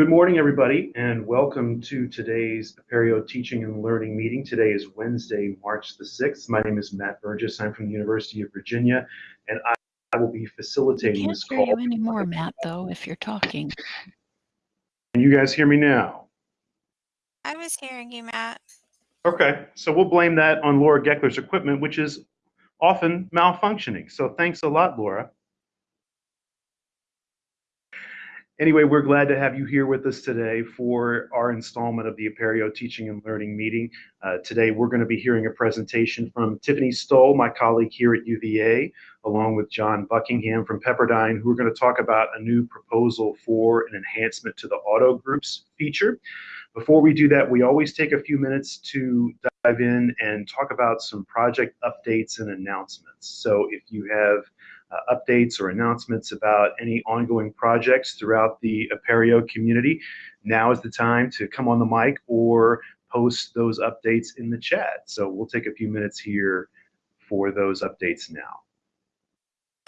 Good morning, everybody, and welcome to today's Apereo Teaching and Learning meeting. Today is Wednesday, March the 6th. My name is Matt Burgess. I'm from the University of Virginia, and I, I will be facilitating this call. can't this hear you anymore, Matt, though, if you're talking. Can you guys hear me now? I was hearing you, Matt. Okay, so we'll blame that on Laura Geckler's equipment, which is often malfunctioning. So thanks a lot, Laura. Anyway, we're glad to have you here with us today for our installment of the Apereo Teaching and Learning meeting. Uh, today, we're going to be hearing a presentation from Tiffany Stoll, my colleague here at UVA, along with John Buckingham from Pepperdine, who are going to talk about a new proposal for an enhancement to the auto groups feature. Before we do that, we always take a few minutes to dive in and talk about some project updates and announcements. So if you have uh, updates or announcements about any ongoing projects throughout the Apereo community, now is the time to come on the mic or post those updates in the chat. So we'll take a few minutes here for those updates now.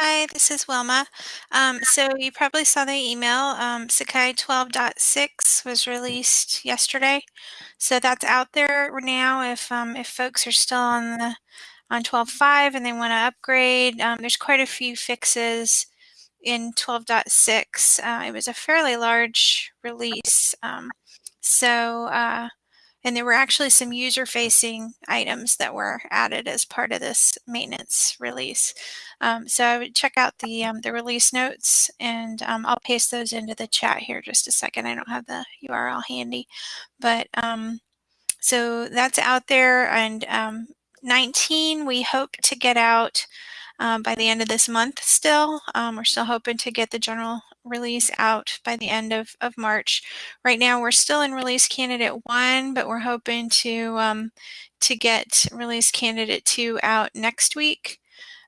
Hi, this is Wilma. Um, so you probably saw the email. Um, Sakai 12.6 was released yesterday, so that's out there now. If um, if folks are still on the on 12.5 and they want to upgrade, um, there's quite a few fixes in 12.6. Uh, it was a fairly large release, um, so. Uh, and there were actually some user facing items that were added as part of this maintenance release. Um, so I would check out the, um, the release notes and um, I'll paste those into the chat here just a second. I don't have the URL handy, but um, so that's out there and um, 19 we hope to get out um, by the end of this month still. Um, we're still hoping to get the general release out by the end of, of March. Right now we're still in release candidate one, but we're hoping to um, to get release candidate two out next week.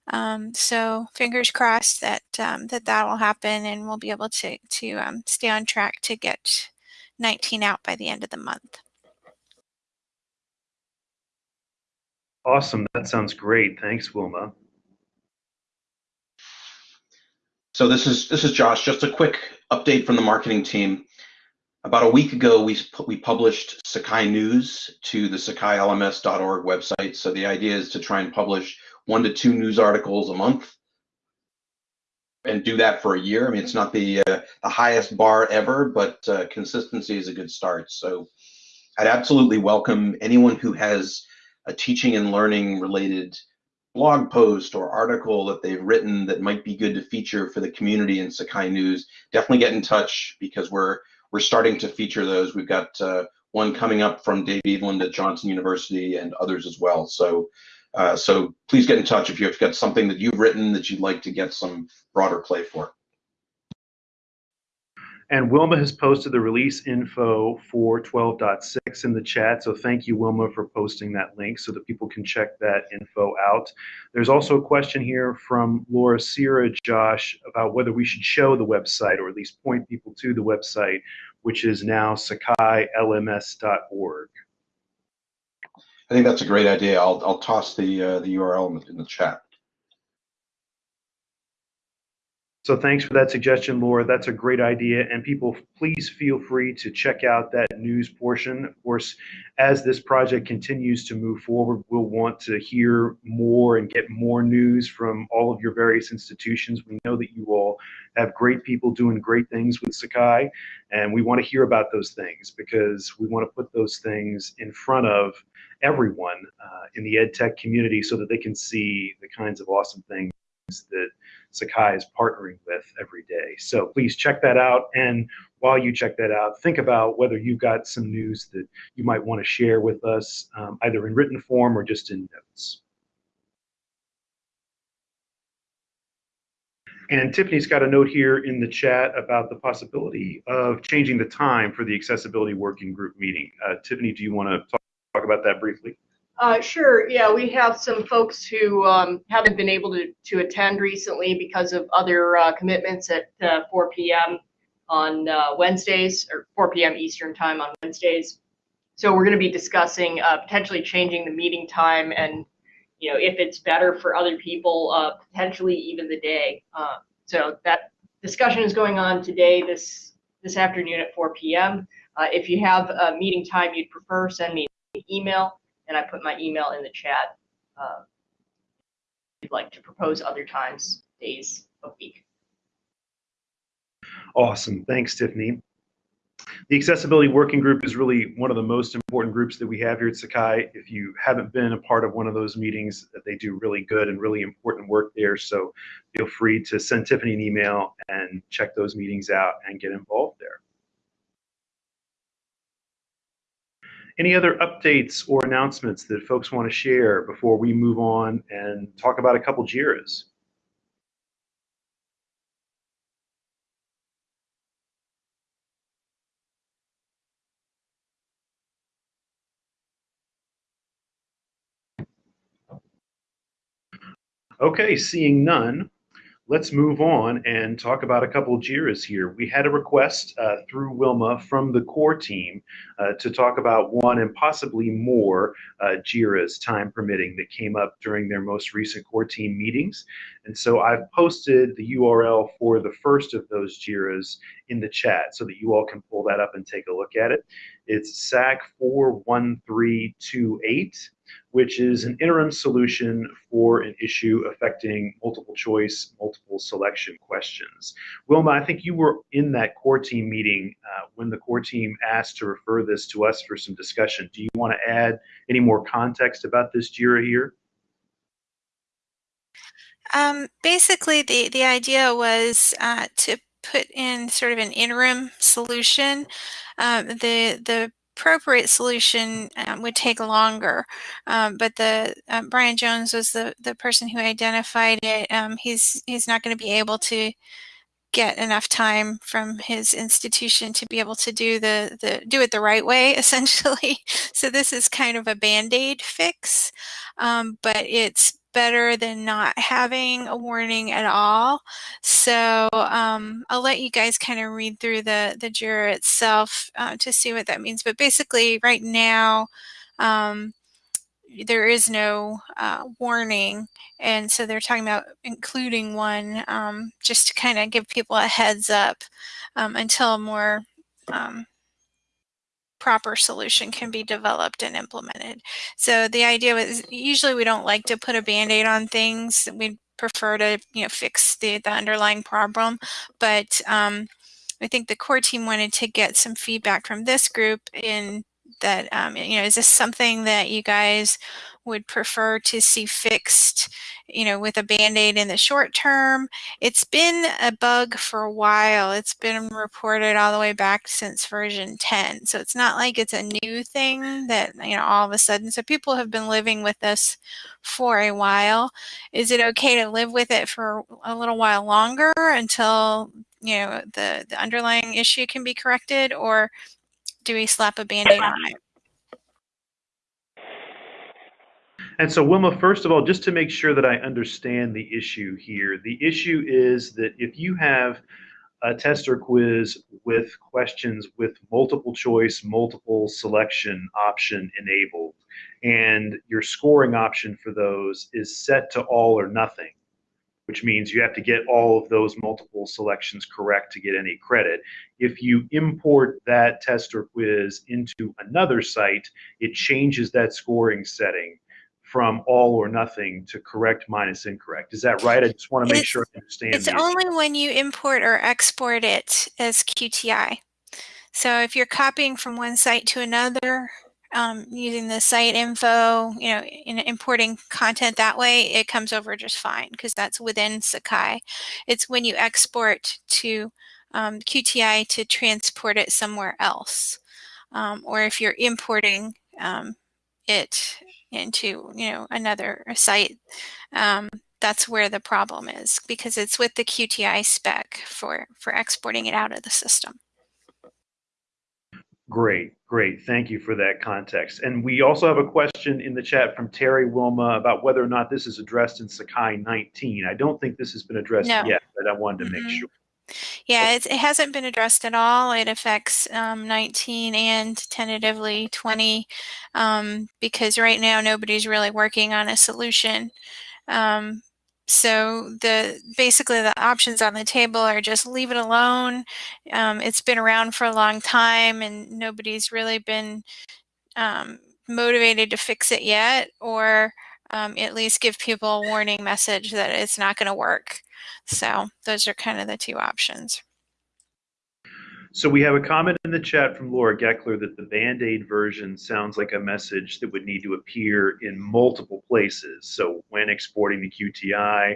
Um, so fingers crossed that um, that that will happen and we'll be able to, to um, stay on track to get 19 out by the end of the month. Awesome, that sounds great. Thanks, Wilma. So this is this is Josh. Just a quick update from the marketing team. About a week ago, we we published Sakai News to the SakaiLMS.org website. So the idea is to try and publish one to two news articles a month, and do that for a year. I mean, it's not the uh, the highest bar ever, but uh, consistency is a good start. So I'd absolutely welcome anyone who has a teaching and learning related blog post or article that they've written that might be good to feature for the community in Sakai News, definitely get in touch because we're we're starting to feature those. We've got uh, one coming up from Dave Eveland at Johnson University and others as well. So uh, so please get in touch if you've got something that you've written that you'd like to get some broader play for. And Wilma has posted the release info for 12.6 in the chat. So thank you, Wilma, for posting that link so that people can check that info out. There's also a question here from Laura Sierra, Josh, about whether we should show the website or at least point people to the website, which is now sakailms.org. I think that's a great idea. I'll, I'll toss the, uh, the URL in the, in the chat. So thanks for that suggestion, Laura. That's a great idea. And people, please feel free to check out that news portion. Of course, as this project continues to move forward, we'll want to hear more and get more news from all of your various institutions. We know that you all have great people doing great things with Sakai, and we want to hear about those things because we want to put those things in front of everyone uh, in the ed tech community so that they can see the kinds of awesome things that Sakai is partnering with every day. So please check that out. And while you check that out, think about whether you've got some news that you might want to share with us, um, either in written form or just in notes. And Tiffany's got a note here in the chat about the possibility of changing the time for the accessibility working group meeting. Uh, Tiffany, do you want to talk, talk about that briefly? Uh, sure. Yeah, we have some folks who um, haven't been able to, to attend recently because of other uh, commitments at uh, 4 p.m. on uh, Wednesdays or 4 p.m. Eastern time on Wednesdays. So we're going to be discussing uh, potentially changing the meeting time and, you know, if it's better for other people, uh, potentially even the day. so that discussion is going on today, this this afternoon at 4 p.m. If you have a meeting time you'd prefer, send me an email, and I put my email in the chat. Uh, if you'd like to propose other times, days of week. Awesome. Thanks, Tiffany. The Accessibility Working Group is really one of the most important groups that we have here at Sakai. If you haven't been a part of one of those meetings, they do really good and really important work there. So feel free to send Tiffany an email and check those meetings out and get involved there. Any other updates or announcements that folks want to share before we move on and talk about a couple JIRAs? Okay, seeing none, let's move on and talk about a couple of JIRAs here. We had a request uh, through Wilma from the core team uh, to talk about one and possibly more uh, JIRAs, time permitting, that came up during their most recent core team meetings. And so I've posted the URL for the first of those JIRAs in the chat so that you all can pull that up and take a look at it. It's SAK 41328 which is an interim solution for an issue affecting multiple choice, multiple selection questions. Wilma, I think you were in that core team meeting uh, when the core team asked to refer this to us for some discussion. Do you want to add any more context about this JIRA here? Um, basically, the, the idea was uh, to put in sort of an interim solution. Um, the, the appropriate solution um, would take longer. Um, but the um, Brian Jones was the, the person who identified it. Um, he's he's not going to be able to get enough time from his institution to be able to do the, the do it the right way essentially so this is kind of a band-aid fix um, but it's better than not having a warning at all. So um, I'll let you guys kind of read through the, the JIRA itself uh, to see what that means. But basically right now, um, there is no uh, warning. And so they're talking about including one um, just to kind of give people a heads up um, until more um, proper solution can be developed and implemented. So the idea was usually we don't like to put a band-aid on things. We prefer to you know fix the, the underlying problem. But um, I think the core team wanted to get some feedback from this group in that, um, you know, is this something that you guys would prefer to see fixed, you know, with a band-aid in the short term. It's been a bug for a while. It's been reported all the way back since version 10. So it's not like it's a new thing that, you know, all of a sudden. So people have been living with this for a while. Is it okay to live with it for a little while longer until, you know, the, the underlying issue can be corrected or do we slap a band-aid on it? And so, Wilma, first of all, just to make sure that I understand the issue here, the issue is that if you have a test or quiz with questions with multiple choice, multiple selection option enabled, and your scoring option for those is set to all or nothing, which means you have to get all of those multiple selections correct to get any credit. If you import that test or quiz into another site, it changes that scoring setting from all or nothing to correct minus incorrect. Is that right? I just want to make It's- sure I understand. It's the issue. only when you import or export it as QTI. So if you're copying from one site to another, um, using the site info, you know, in importing content that way, it comes over just fine because that's within Sakai. It's when you export to um, QTI to transport it somewhere else. Um, or if you're importing um, it into, you know, another site, um, that's where the problem is because it's with the QTI spec for, for exporting it out of the system. Great, great. Thank you for that context. And we also have a question in the chat from Terry Wilma about whether or not this is addressed in Sakai 19. I don't think this has been addressed No. yet, but I wanted to make Mhm. sure. Yeah, it's, it hasn't been addressed at all. It affects um, 19 and tentatively 20 um, because right now nobody's really working on a solution. Um, so the basically the options on the table are just leave it alone. Um, it's been around for a long time and nobody's really been um, motivated to fix it yet, or um, at least give people a warning message that it's not going to work. So those are kind of the two options. So we have a comment in the chat from Laura Geckler that the Band-Aid version sounds like a message that would need to appear in multiple places. So when exporting the QTI,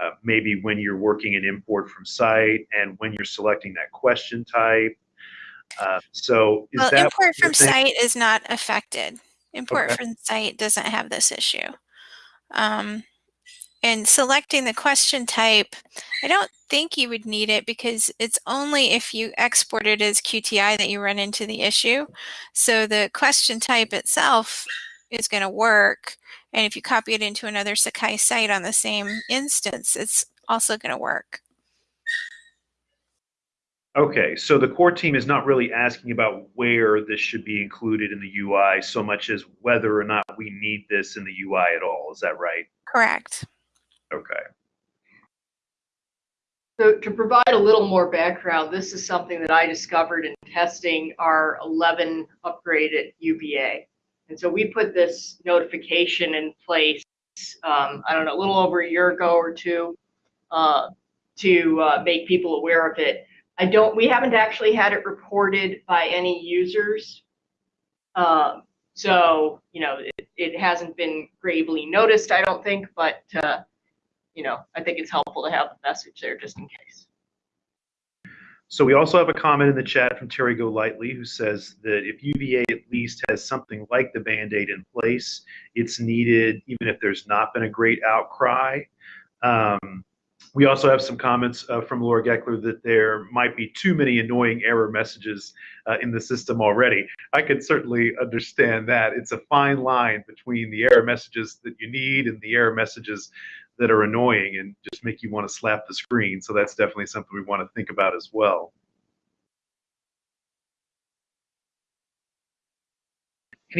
uh, maybe when you're working an import from site and when you're selecting that question type. Uh, so is well, that import from site is not affected. Import Okay. from site doesn't have this issue. Um, and selecting the question type, I don't think you would need it because it's only if you export it as QTI that you run into the issue. So the question type itself is going to work. And if you copy it into another Sakai site on the same instance, it's also going to work. Okay, so the core team is not really asking about where this should be included in the UI so much as whether or not we need this in the UI at all. Is that right? Correct. Okay. So to provide a little more background, this is something that I discovered in testing our 11 upgrade at. And so we put this notification in place, um, I don't know, a little over a year ago or two, uh, to uh, make people aware of it. I don't, we haven't actually had it reported by any users. Um, so, you know, it, it hasn't been gravely noticed, I don't think, but, uh, you know, I think it's helpful to have the message there just in case. So we also have a comment in the chat from Terry Golightly who says that if UVA at least has something like the Band-Aid in place, it's needed even if there's not been a great outcry. Um, we also have some comments uh, from Laura Geckler that there might be too many annoying error messages uh, in the system already. I can certainly understand that. It's a fine line between the error messages that you need and the error messages that are annoying and just make you want to slap the screen. So that's definitely something we want to think about as well.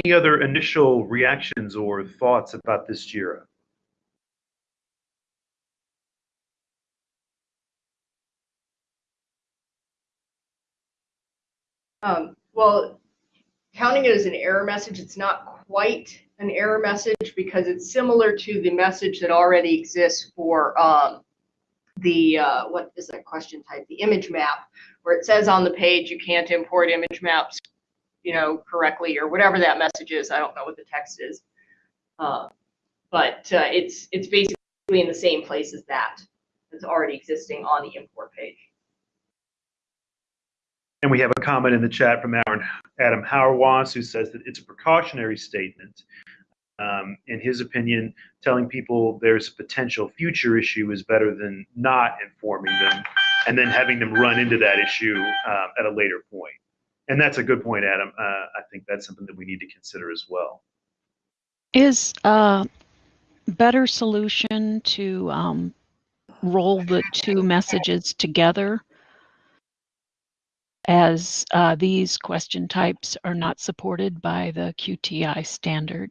Any other initial reactions or thoughts about this JIRA? Um, well, counting it as an error message, it's not quite an error message because it's similar to the message that already exists for um, the, uh, what is that question type? The image map, where it says on the page you can't import image maps, you know, correctly or whatever that message is. I don't know what the text is. Uh, but uh, it's it's basically in the same place as that. It's already existing on the import page. And we have a comment in the chat from Aaron, Adam Hauerwas who says that it's a precautionary statement. Um, in his opinion, telling people there's a potential future issue is better than not informing them and then having them run into that issue um, at a later point. And that's a good point, Adam. Uh, I think that's something that we need to consider as well. Is a better solution to um, roll the two messages together as uh, these question types are not supported by the QTI standard?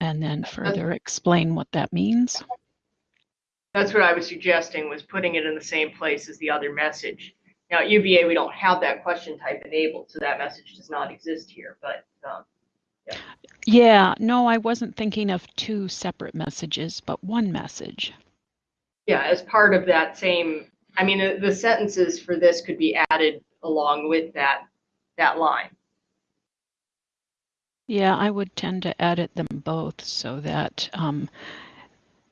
And then further explain what that means. That's what I was suggesting was putting it in the same place as the other message. Now at UVA, we don't have that question type enabled, so that message does not exist here, but um, Yeah, no, I wasn't thinking of two separate messages, but one message. yeah, as part of that same, I mean, the, the sentences for this could be added along with that, that line. Yeah, I would tend to edit them both so that um,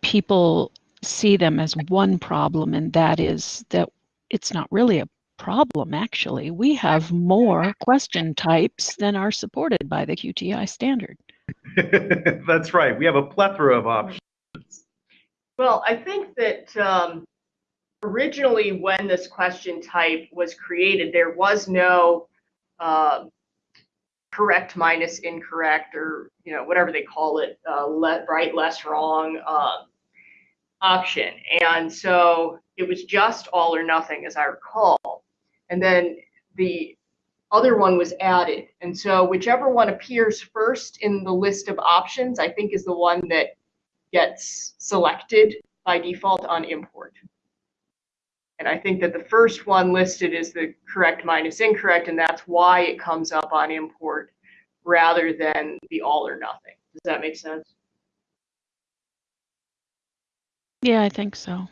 people see them as one problem, and that is that it's not really a problem, actually. We have more question types than are supported by the QTI standard. that's right. We have a plethora of options. Well, I think that um, originally when this question type was created, there was no uh, correct minus incorrect or you know whatever they call it, uh, let, right, less, wrong um, option, and so it was just all or nothing, as I recall, and then the other one was added, and so whichever one appears first in the list of options, I think is the one that gets selected by default on import. And I think that the first one listed is the correct minus incorrect, and that's why it comes up on import rather than the all or nothing. Does that make sense? Yeah, I think so.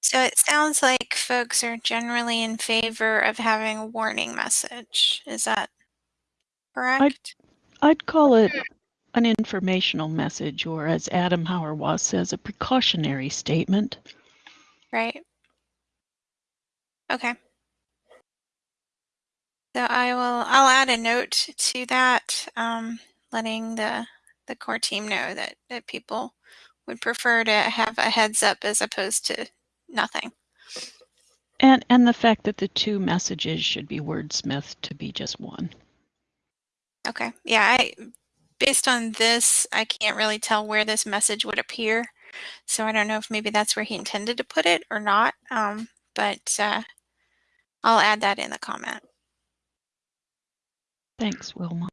So it sounds like folks are generally in favor of having a warning message. Is that correct? I'd call it an informational message, or as Adam Hauerwas says, a precautionary statement. Right. Okay. So I will, I'll add a note to that, um, letting the, the core team know that, that people would prefer to have a heads up as opposed to nothing. And and the fact that the two messages should be wordsmithed to be just one. Okay. Yeah, I, based on this, I can't really tell where this message would appear. So I don't know if maybe that's where he intended to put it or not. Um, but, uh, I'll add that in the comment. Thanks, Wilma.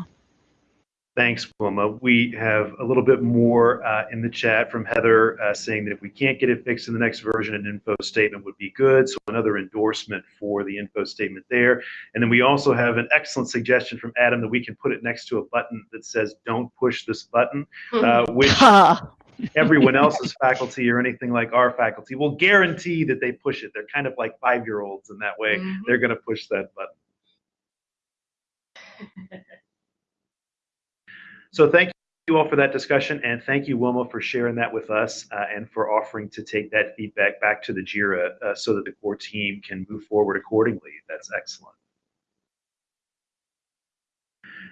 Thanks, Wilma. We have a little bit more uh, in the chat from Heather uh, saying that if we can't get it fixed in the next version, an info statement would be good. So another endorsement for the info statement there. And then we also have an excellent suggestion from Adam that we can put it next to a button that says "Don't push this button," uh, which everyone else's faculty or anything like our faculty will guarantee that they push it. They're kind of like five-year-olds in that way. Mhm. They're going to push that button. So thank you all for that discussion, and thank you, Wilma, for sharing that with us uh, and for offering to take that feedback back to the JIRA uh, so that the core team can move forward accordingly. That's excellent.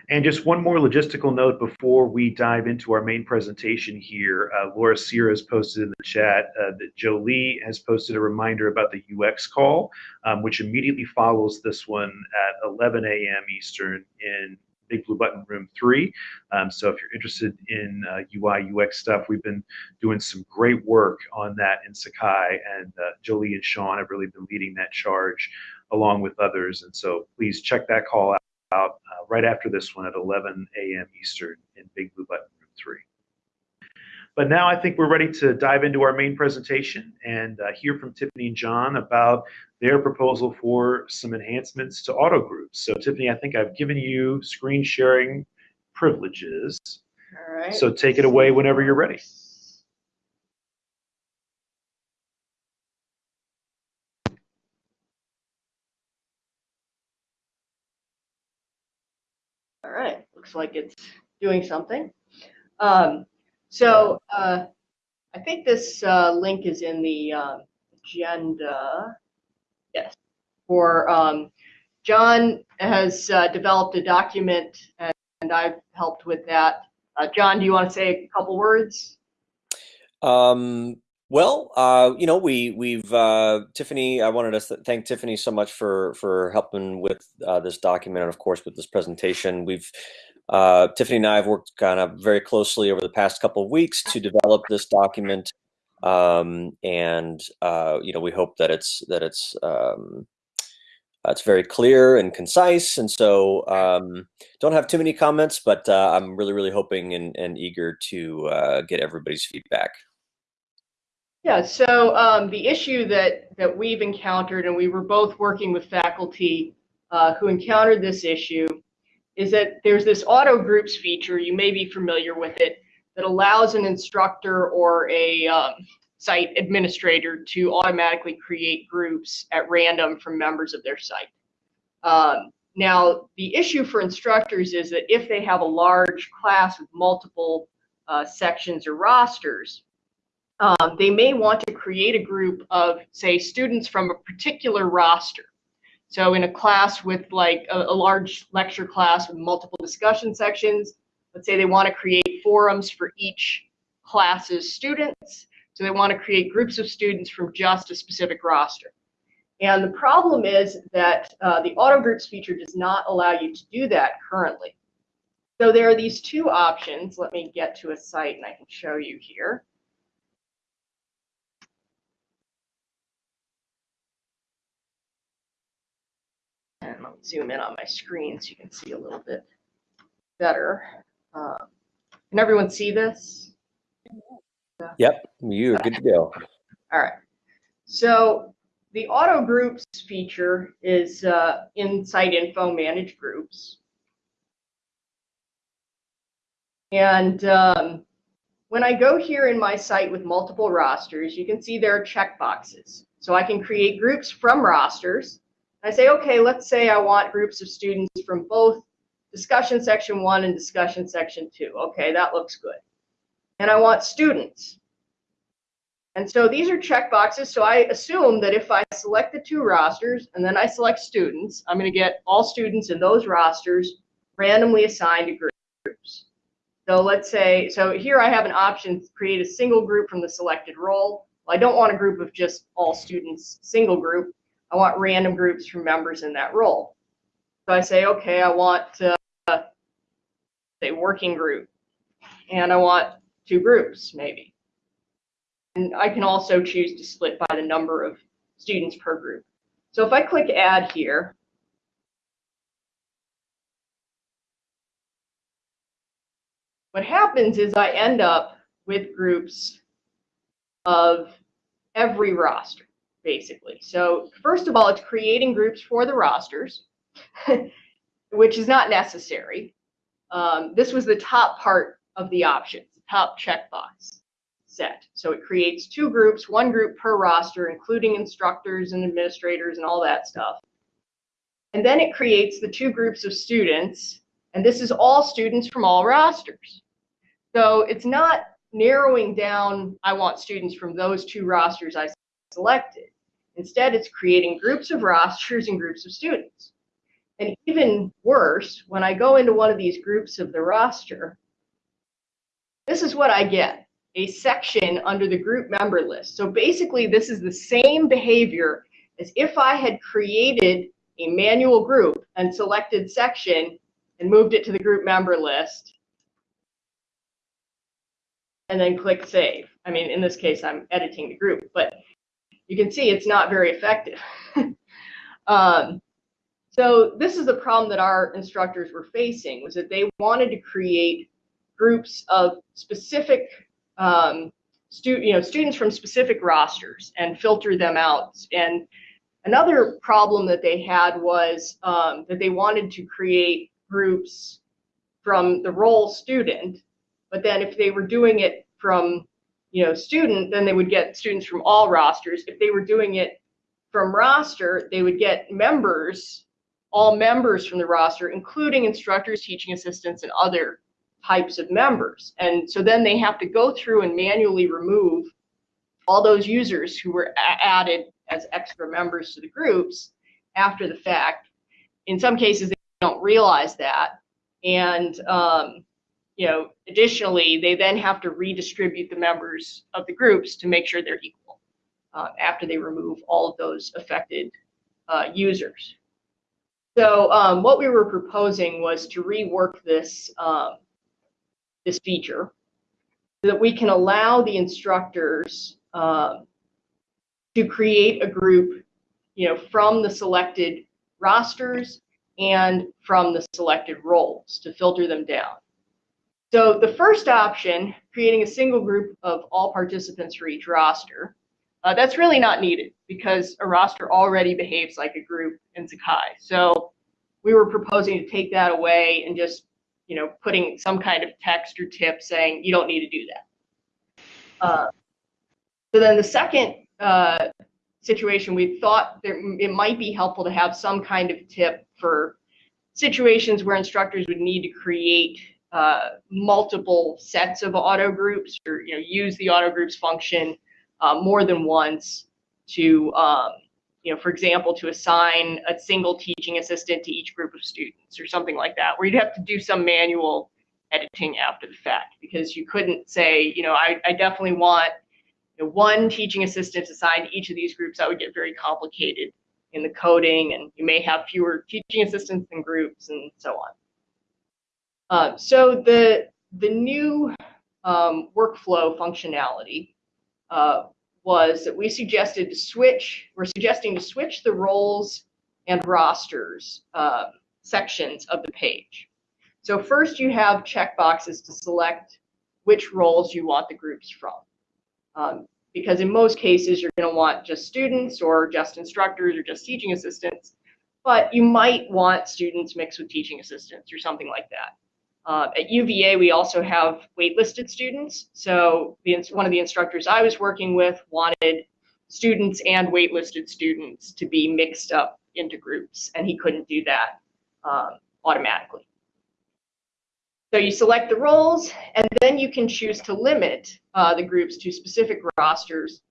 And just one more logistical note before we dive into our main presentation here. Uh, Laura Sierra has posted in the chat uh, that Jolie has posted a reminder about the UX call, um, which immediately follows this one at 11 a.m. Eastern in Big Blue Button Room 3. Um, so if you're interested in uh, UI, UX stuff, we've been doing some great work on that in Sakai, and uh, Jolie and Sean have really been leading that charge along with others. And so please check that call out uh, right after this one at 11 a.m. Eastern in Big Blue Button Room 3. But now I think we're ready to dive into our main presentation and uh, hear from Tiffany and John about their proposal for some enhancements to auto groups. So Tiffany, I think I've given you screen sharing privileges. All right. So take it away whenever you're ready. All right, looks like it's doing something. Um, so uh, I think this uh, link is in the um, agenda. Yes. For um, John has uh, developed a document and, and I've helped with that. Uh, John, do you want to say a couple words? Um, well, uh, you know, we we've uh, Tiffany. I wanted to thank Tiffany so much for for helping with uh, this document and, of course, with this presentation. We've uh, Tiffany and I have worked kind of very closely over the past couple of weeks to develop this document, um, and uh, you know, we hope that it's that it's um, it's very clear and concise. And so, um, don't have too many comments, but uh, I'm really, really hoping and, and eager to uh, get everybody's feedback. Yeah, so um, the issue that, that we've encountered, and we were both working with faculty uh, who encountered this issue, is that there's this auto groups feature, you may be familiar with it, that allows an instructor or a um, site administrator to automatically create groups at random from members of their site. Um, now, the issue for instructors is that if they have a large class with multiple uh, sections or rosters, um, they may want to create a group of, say, students from a particular roster. So in a class with like a, a, large lecture class with multiple discussion sections, let's say they want to create forums for each class's students. So they want to create groups of students from just a specific roster. And the problem is that uh, the auto groups feature does not allow you to do that currently. So there are these two options. Let me get to a site and I can show you here. And let me zoom in on my screen so you can see a little bit better. Um, Can everyone see this? Yep, you're good to go. All right. So the auto groups feature is uh, in site info manage groups. And um, when I go here in my site with multiple rosters, you can see there are checkboxes. So I can create groups from rosters. I say, okay, let's say I want groups of students from both discussion section one and discussion section two. Okay, that looks good. And I want students. And so these are checkboxes. So I assume that if I select the two rosters and then I select students, I'm going to get all students in those rosters randomly assigned to groups. So let's say, so here I have an option to create a single group from the selected role. Well, I don't want a group of just all students, single group. I want random groups from members in that role. So I say, okay, I want, uh, working group. And I want two groups, maybe. And I can also choose to split by the number of students per group. So if I click add here, what happens is I end up with groups of every roster, basically. So first of all, it's creating groups for the rosters, which is not necessary. Um, this was the top part of the options, the top checkbox set. So it creates two groups, one group per roster, including instructors and administrators and all that stuff. And then it creates the two groups of students, and this is all students from all rosters. So it's not narrowing down, I want students from those two rosters I selected. Instead, it's creating groups of rosters and groups of students. And even worse, when I go into one of these groups of the roster, this is what I get, a section under the group member list. So basically, this is the same behavior as if I had created a manual group and selected section and moved it to the group member list and then click save. I mean, in this case, I'm editing the group, but you can see it's not very effective. um, so this is the problem that our instructors were facing was that they wanted to create groups of specific um, stu you know, students from specific rosters and filter them out. And another problem that they had was um, that they wanted to create groups from the role student, but then if they were doing it from you know student, then they would get students from all rosters. If they were doing it from roster, they would get members all members from the roster, including instructors, teaching assistants, and other types of members. And so then they have to go through and manually remove all those users who were added as extra members to the groups after the fact. In some cases, they don't realize that. And, um, you know, additionally, they then have to redistribute the members of the groups to make sure they're equal uh, after they remove all of those affected uh, users. So um, what we were proposing was to rework this, um, this feature so that we can allow the instructors um, to create a group you know, from the selected rosters and from the selected roles to filter them down. So the first option, creating a single group of all participants for each roster, uh, that's really not needed because a roster already behaves like a group in Sakai. So we were proposing to take that away and just, you know, putting some kind of text or tip saying you don't need to do that. Uh, so then the second uh, situation, we thought it might be helpful to have some kind of tip for situations where instructors would need to create uh, multiple sets of auto groups or you know use the auto groups function uh, more than once to, um, you know, for example, to assign a single teaching assistant to each group of students or something like that, where you'd have to do some manual editing after the fact because you couldn't say, you know, I, I definitely want you know, one teaching assistant assigned to each of these groups. That would get very complicated in the coding, and you may have fewer teaching assistants than groups and so on. Uh, so the the new um, workflow functionality uh, was that we suggested to switch, we're suggesting to switch the roles and rosters uh, sections of the page. So first you have checkboxes to select which roles you want the groups from. Um, because in most cases, you're going to want just students or just instructors or just teaching assistants, but you might want students mixed with teaching assistants or something like that. Uh, at UVA, we also have waitlisted students. So the, one of the instructors I was working with wanted students and waitlisted students to be mixed up into groups, and he couldn't do that um, automatically. So you select the roles, and then you can choose to limit uh, the groups to specific rosters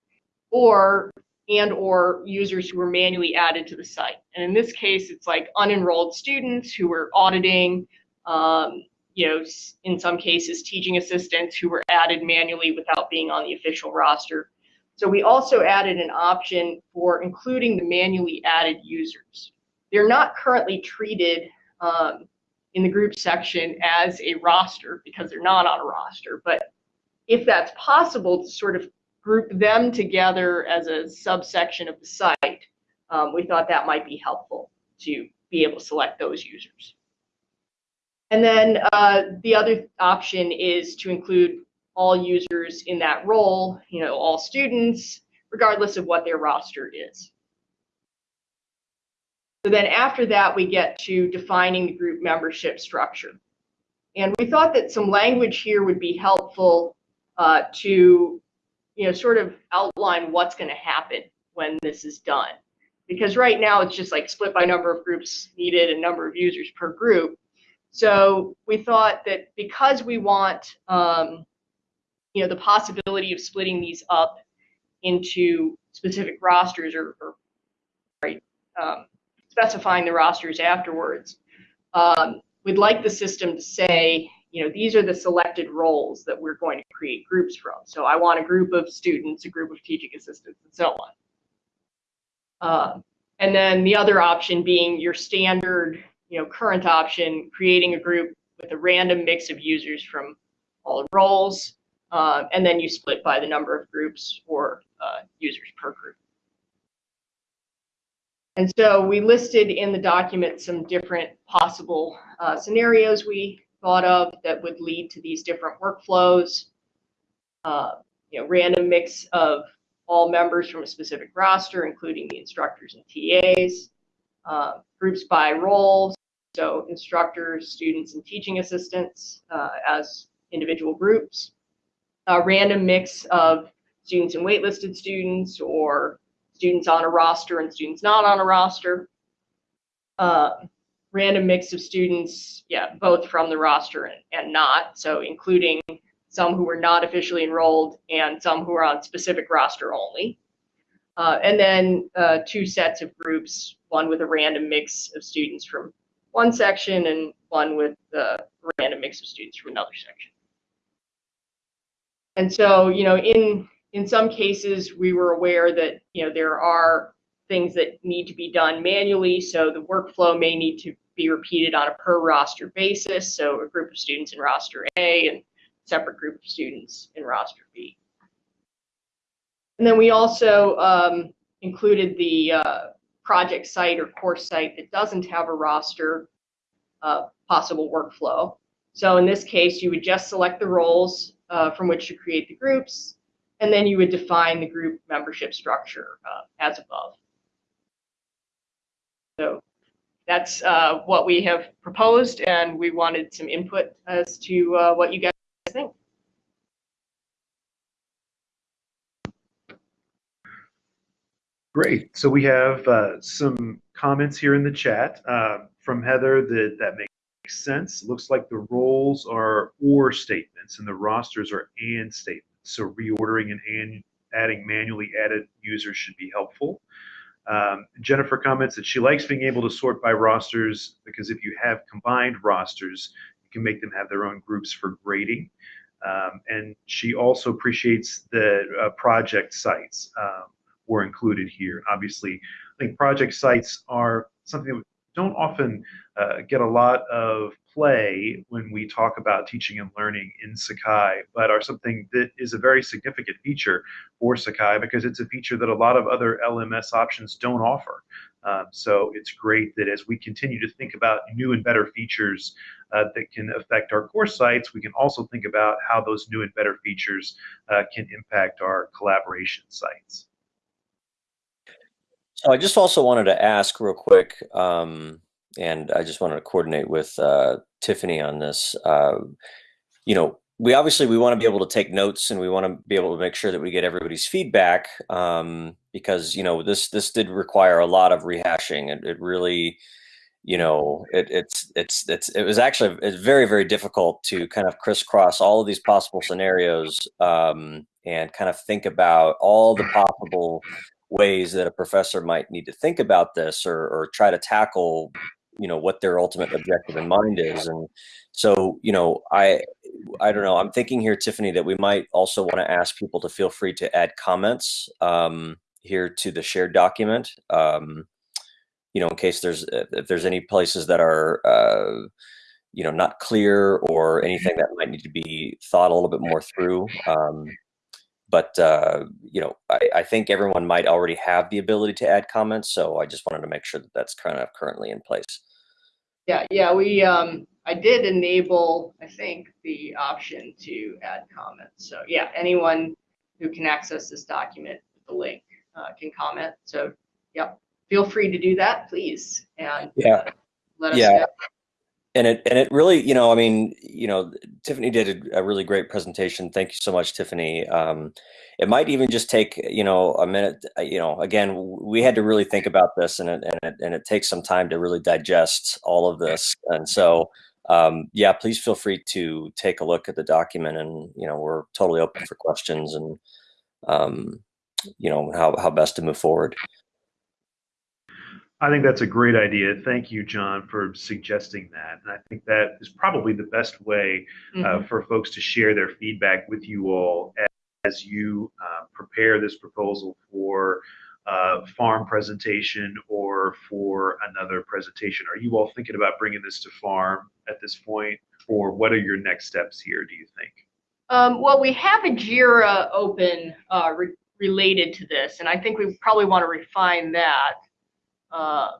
or and or users who were manually added to the site. And in this case, it's like unenrolled students who were auditing, um, you know, in some cases, teaching assistants who were added manually without being on the official roster. So we also added an option for including the manually added users. They're not currently treated um, in the group section as a roster because they're not on a roster. But if that's possible to sort of group them together as a subsection of the site, um, we thought that might be helpful to be able to select those users. And then uh, the other option is to include all users in that role, you know, all students, regardless of what their roster is. So then after that, we get to defining the group membership structure. And we thought that some language here would be helpful uh, to, you know, sort of outline what's going to happen when this is done. Because right now it's just like split by number of groups needed and number of users per group. So we thought that because we want, um, you know, the possibility of splitting these up into specific rosters or, or right, um, specifying the rosters afterwards. Um, we'd like the system to say, you know, these are the selected roles that we're going to create groups from. So I want a group of students, a group of teaching assistants, and so on. Uh, and then the other option being your standard, you know, current option, creating a group with a random mix of users from all roles, uh, and then you split by the number of groups or uh, users per group. And so we listed in the document some different possible uh, scenarios we thought of that would lead to these different workflows. Uh, you know, random mix of all members from a specific roster, including the instructors and TAs, uh, groups by roles, so instructors, students, and teaching assistants uh, as individual groups, a random mix of students and waitlisted students or students on a roster and students not on a roster. Uh, random mix of students, yeah, both from the roster and, and not, so including some who were not officially enrolled and some who are on specific roster only. Uh, and then uh, two sets of groups, one with a random mix of students from one section and one with a random mix of students from another section. And so, you know, in in some cases, we were aware that you know there are things that need to be done manually, so the workflow may need to be repeated on a per roster basis. So a group of students in roster A and separate group of students in roster B. And then we also um, included the uh, project site or course site that doesn't have a roster uh, possible workflow. So in this case, you would just select the roles uh, from which to create the groups, and then you would define the group membership structure uh, as above. So that's uh, what we have proposed, and we wanted some input as to uh, what you guys think. Great. So we have uh, some comments here in the chat uh, from Heather that that makes sense. Looks like the roles are or statements and the rosters are and statements. So reordering and, and adding manually added users should be helpful. Um, Jennifer comments that she likes being able to sort by rosters because if you have combined rosters, you can make them have their own groups for grading. Um, and she also appreciates the uh, project sites um, were included here. Obviously, I think project sites are something that don't often uh, get a lot of play when we talk about teaching and learning in Sakai, but are something that is a very significant feature for Sakai because it's a feature that a lot of other LMS options don't offer. Um, so it's great that as we continue to think about new and better features uh, that can affect our course sites, we can also think about how those new and better features uh, can impact our collaboration sites. So I just also wanted to ask real quick, um, and I just wanted to coordinate with uh, Tiffany on this. Uh, you know, we obviously we want to be able to take notes and we want to be able to make sure that we get everybody's feedback um, because you know this this did require a lot of rehashing. It, it really, you know, it, it's it's it's it was actually it's very very difficult to kind of crisscross all of these possible scenarios um, and kind of think about all the possible ways that a professor might need to think about this or, or try to tackle you know what their ultimate objective in mind is. And so you know i i don't know i'm thinking here tiffany that we might also want to ask people to feel free to add comments um, here to the shared document um, you know in case there's if there's any places that are uh, you know not clear or anything that might need to be thought a little bit more through um, but uh, you know I, I, think everyone might already have the ability to add comments so i just wanted to make sure that that's kind of currently in place. Yeah yeah we um i did enable i think the option to add comments. So yeah anyone who can access this document with the link uh, can comment. So yep feel free to do that please and yeah. uh, let us yeah. know and it and it really you know i mean you know tiffany did a, a really great presentation. Thank you so much tiffany. Um, it might even just take you know a minute uh, you know again we had to really think about this and it and it, and it takes some time to really digest all of this. And so um, yeah please feel free to take a look at the document and you know we're totally open for questions and um, you know how, how best to move forward I think that's a great idea. Thank you, John, for suggesting that. And I think that is probably the best way uh, Mhm. for folks to share their feedback with you all as, as you uh, prepare this proposal for uh, farm presentation or for another presentation. Are you all thinking about bringing this to farm at this point, or what are your next steps here? Do you think? Um, well, we have a JIRA open uh, re- related to this, and I think we probably want to refine that. Uh,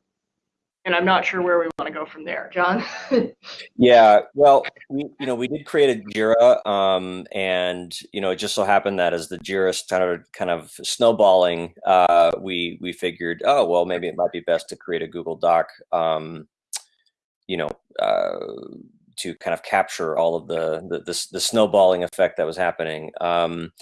and I'm not sure where we want to go from there, John. Yeah, well, we you know we did create a Jira, um, and you know it just so happened that as the Jira started kind of snowballing, uh, we we figured, oh well, maybe it might be best to create a Google Doc, um, you know, uh, to kind of capture all of the the, the, the snowballing effect that was happening. Um,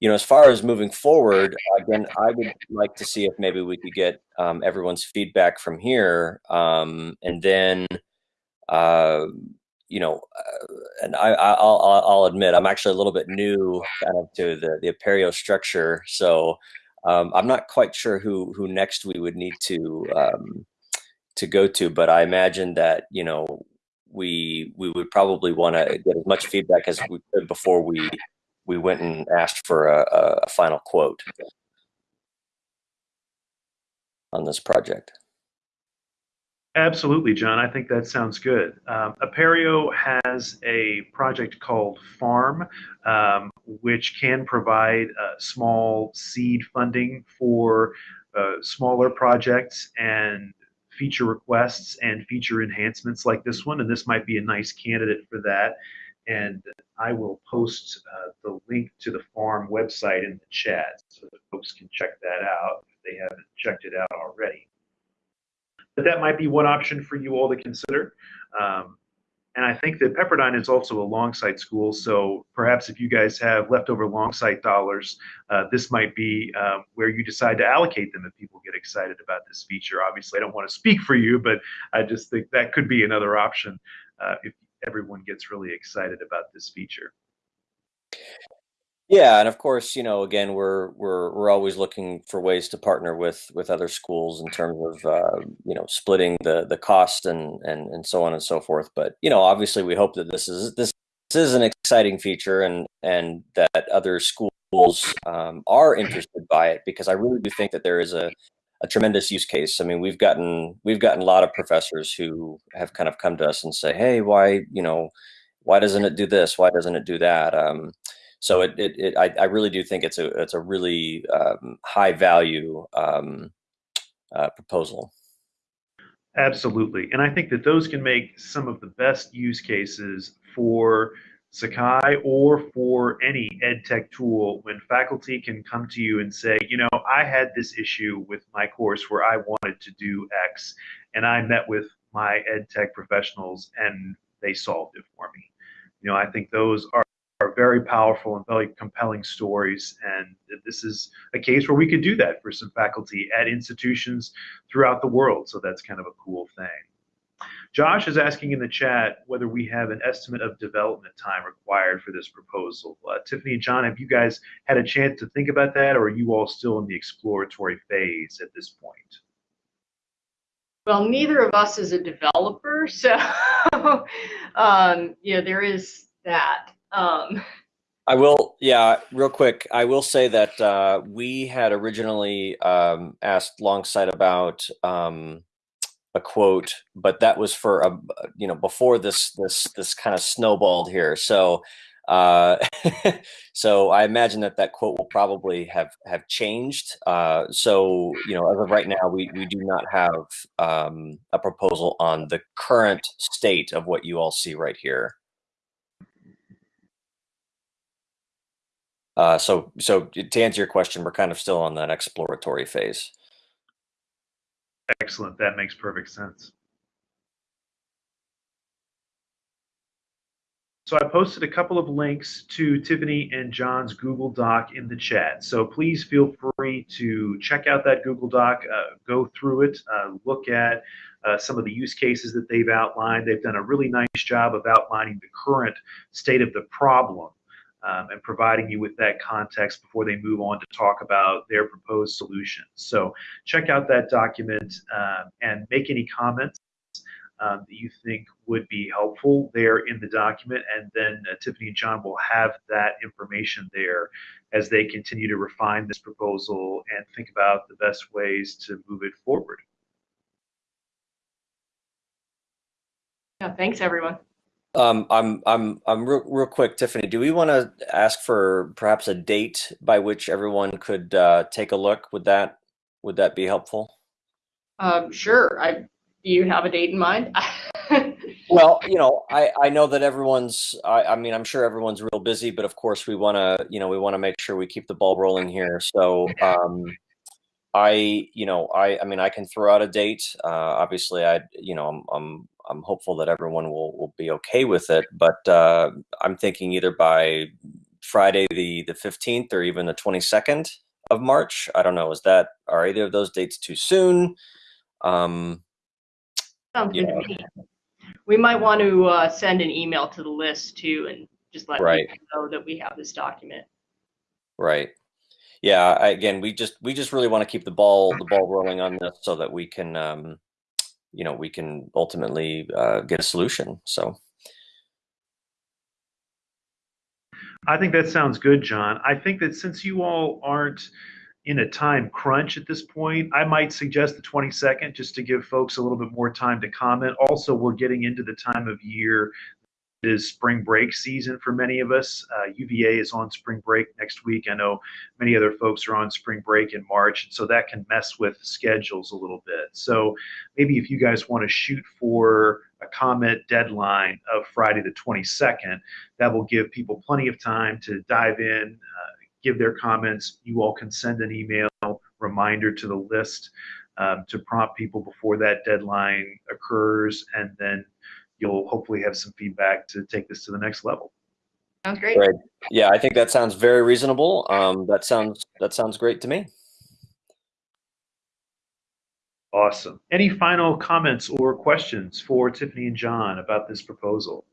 you know, as far as moving forward, again, I would like to see if maybe we could get um, everyone's feedback from here, um, and then uh, you know, uh, and I, I'll, I'll, admit I'm actually a little bit new kind of to the the Apereo structure, so um, I'm not quite sure who who next we would need to um, to go to, but I imagine that you know we we would probably want to get as much feedback as we could before we we went and asked for a, a final quote on this project. Absolutely, John. I think that sounds good. Um, Apereo has a project called Farm, um, which can provide uh, small seed funding for uh, smaller projects and feature requests and feature enhancements like this one. And this might be a nice candidate for that. And I will post uh, the link to the Farm website in the chat so that folks can check that out if they haven't checked it out already but that might be one option for you all to consider. Um, and I think that Pepperdine is also a Longsight school, so perhaps if you guys have leftover Longsight dollars, uh, this might be um, where you decide to allocate them if people get excited about this feature. Obviously, I don't want to speak for you, but I just think that could be another option uh, if everyone gets really excited about this feature. Yeah, and of course, you know, again, we're we're we're always looking for ways to partner with with other schools in terms of uh, you know splitting the the cost and and and so on and so forth. But you know, obviously, we hope that this is this, this is an exciting feature and and that other schools um, are interested by it because I really do think that there is a a tremendous use case. I mean, we've gotten we've gotten a lot of professors who have kind of come to us and say, "Hey, why you know, why doesn't it do this? Why doesn't it do that?" Um, so it, it, it I, I, really do think it's a it's a really um, high value um, uh, proposal. Absolutely. And I think that those can make some of the best use cases for Sakai or for any ed tech tool when faculty can come to you and say, you know, I had this issue with my course where I wanted to do X and I met with my ed tech professionals and they solved it for me. You know, I think those are, are very powerful and very compelling stories. And this is a case where we could do that for some faculty at institutions throughout the world. So that's kind of a cool thing. Josh is asking in the chat whether we have an estimate of development time required for this proposal. Uh, Tiffany and John, have you guys had a chance to think about that, or are you all still in the exploratory phase at this point? Well, neither of us is a developer, so um, yeah, there is that. Um, I will, yeah, real quick. I will say that uh, we had originally um, asked Longsight about um, a quote, but that was for a, you know, before this this this kind of snowballed here. So, uh, so I imagine that that quote will probably have have changed. Uh, so, you know, as of right now, we we do not have um, a proposal on the current state of what you all see right here. Uh, so, so to answer your question, we're kind of still on that exploratory phase. Excellent. That makes perfect sense. So I posted a couple of links to Tiffany and John's Google Doc in the chat. So please feel free to check out that Google Doc, uh, go through it, uh, look at uh, some of the use cases that they've outlined. They've done a really nice job of outlining the current state of the problem um, and providing you with that context before they move on to talk about their proposed solution. So check out that document uh, and make any comments um, that you think would be helpful there in the document. And then uh, Tiffany and John will have that information there as they continue to refine this proposal and think about the best ways to move it forward. yeah, thanks everyone. Um, I'm, I'm, I'm real, real quick, Tiffany. Do we want to ask for perhaps a date by which everyone could uh, take a look? Would that, would that be helpful? Um, sure. I do you have a date in mind? Well, you know, I, I know that everyone's, I, I mean, I'm sure everyone's real busy, but of course we want to, you know, we want to make sure we keep the ball rolling here. So, um, I, you know, I, I mean, I can throw out a date. Uh, obviously, I, you know, I'm, I'm, I'm hopeful that everyone will, will be okay with it. But uh, I'm thinking either by Friday the the 15th or even the 22nd of March. I don't know. Is that are either of those dates too soon? Um, Sounds good Yeah. to me. We might want to uh, send an email to the list too and just let Right. people know that we have this document. right. Yeah. I, again, we just we just really want to keep the ball the ball rolling on this so that we can, um, you know, we can ultimately uh, get a solution. So. I think that sounds good, John. I think that since you all aren't in a time crunch at this point, I might suggest the 22nd just to give folks a little bit more time to comment. Also, we're getting into the time of year that is spring break season for many of us. Uh, UVA is on spring break next week. I know many other folks are on spring break in March, and so that can mess with schedules a little bit. So maybe if you guys want to shoot for a comment deadline of Friday the 22nd, that will give people plenty of time to dive in, uh, give their comments. You all can send an email reminder to the list um, to prompt people before that deadline occurs, and then you'll hopefully have some feedback to take this to the next level. Sounds great. Right. Yeah, I think that sounds very reasonable. Um, that sounds that sounds great to me. Awesome. Any final comments or questions for Tiffany and John about this proposal?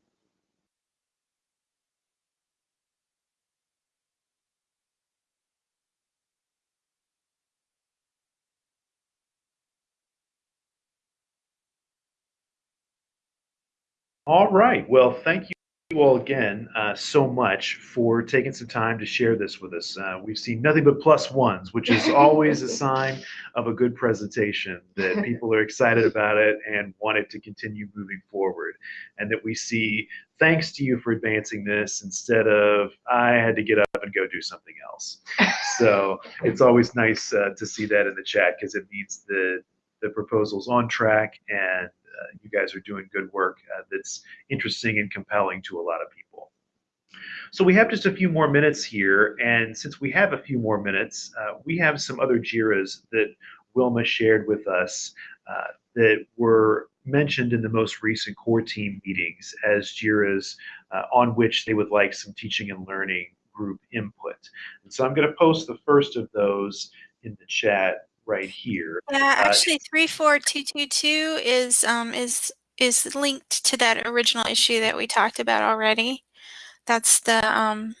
All right. Well, thank you all again uh, so much for taking some time to share this with us. Uh, we've seen nothing but plus ones, which is always a sign of a good presentation that people are excited about it and want it to continue moving forward. And that we see thanks to you for advancing this instead of I had to get up and go do something else. So it's always nice uh, to see that in the chat because it means that the proposal's on track and you guys are doing good work uh, that's interesting and compelling to a lot of people. So we have just a few more minutes here, and since we have a few more minutes, uh, we have some other JIRAs that Wilma shared with us uh, that were mentioned in the most recent core team meetings as JIRAs uh, on which they would like some teaching and learning group input. And so I'm going to post the first of those in the chat right here. Yeah, Uh, actually, three four two two two is um is is linked to that original issue that we talked about already. That's the um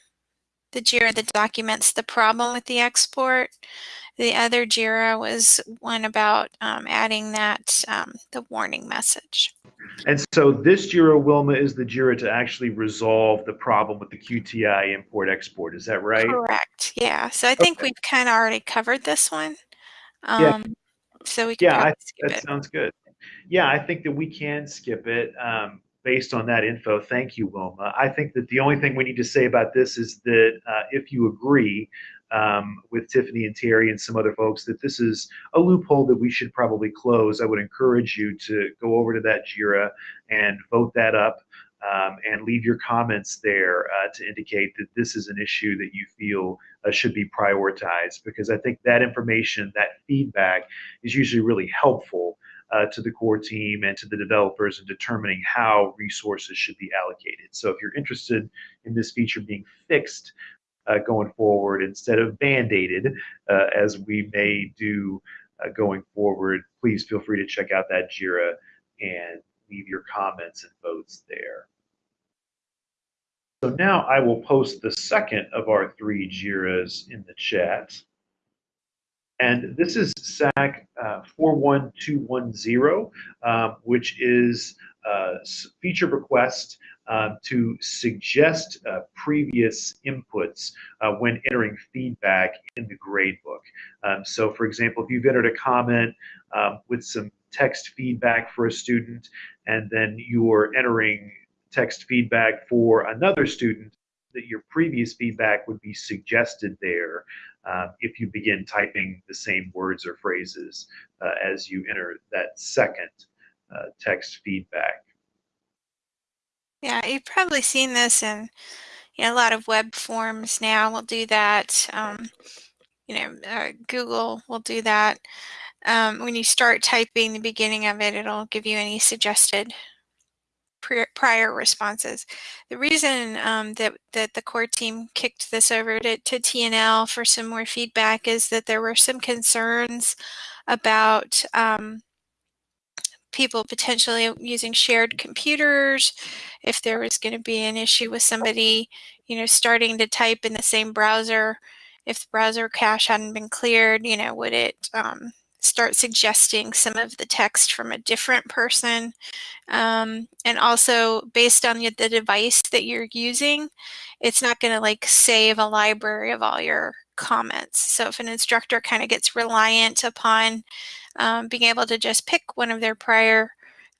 the JIRA that documents the problem with the export. The other JIRA was one about um, adding that um, the warning message. And so this JIRA, Wilma, is the JIRA to actually resolve the problem with the QTI import export. Is that right? Correct. Yeah. So I think Okay. we've kind of already covered this one. Yeah. Um, so we can Yeah, I- That it. sounds good. Yeah, I think that we can skip it um, based on that info. Thank you, Wilma. I think that the only thing we need to say about this is that uh, if you agree um, with Tiffany and Terry and some other folks that this is a loophole that we should probably close, I would encourage you to go over to that JIRA and vote that up. Um, and leave your comments there uh, to indicate that this is an issue that you feel uh, should be prioritized because I think that information, that feedback is usually really helpful uh, to the core team and to the developers in determining how resources should be allocated. So if you're interested in this feature being fixed uh, going forward instead of band-aided, uh, as we may do uh, going forward, please feel free to check out that JIRA and leave your comments and votes there. So now I will post the second of our three JIRAs in the chat. And this is SAK uh, 41210, um, which is a s- feature request um, to suggest uh, previous inputs uh, when entering feedback in the gradebook. Um, so, for example, if you've entered a comment um, with some text feedback for a student, and then you're entering text feedback for another student, that your previous feedback would be suggested there uh, if you begin typing the same words or phrases uh, as you enter that second uh, text feedback. Yeah, you've probably seen this in you know, a lot of web forms now will do that. Um, you know, uh, Google will do that. Um, when you start typing the beginning of it, it'll give you any suggested prior responses. The reason um, that that the core team kicked this over to, to TNL for some more feedback is that there were some concerns about um, people potentially using shared computers, if there was going to be an issue with somebody, you know, starting to type in the same browser, if the browser cache hadn't been cleared, you know, would it um, start suggesting some of the text from a different person? Um, and also based on the, device that you're using, it's not going to like save a library of all your comments. So if an instructor kind of gets reliant upon um, being able to just pick one of their prior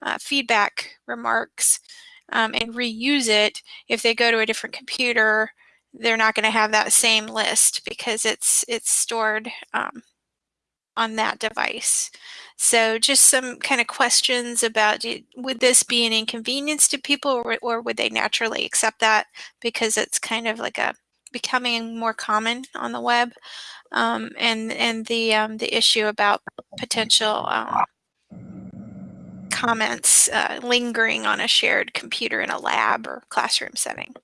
uh, feedback remarks um, and reuse it, if they go to a different computer, they're not going to have that same list because it's it's stored um, on that device. So just some kind of questions about would this be an inconvenience to people or, or would they naturally accept that because it's kind of like a becoming more common on the web um, and and the um, the issue about potential um, comments uh, lingering on a shared computer in a lab or classroom setting.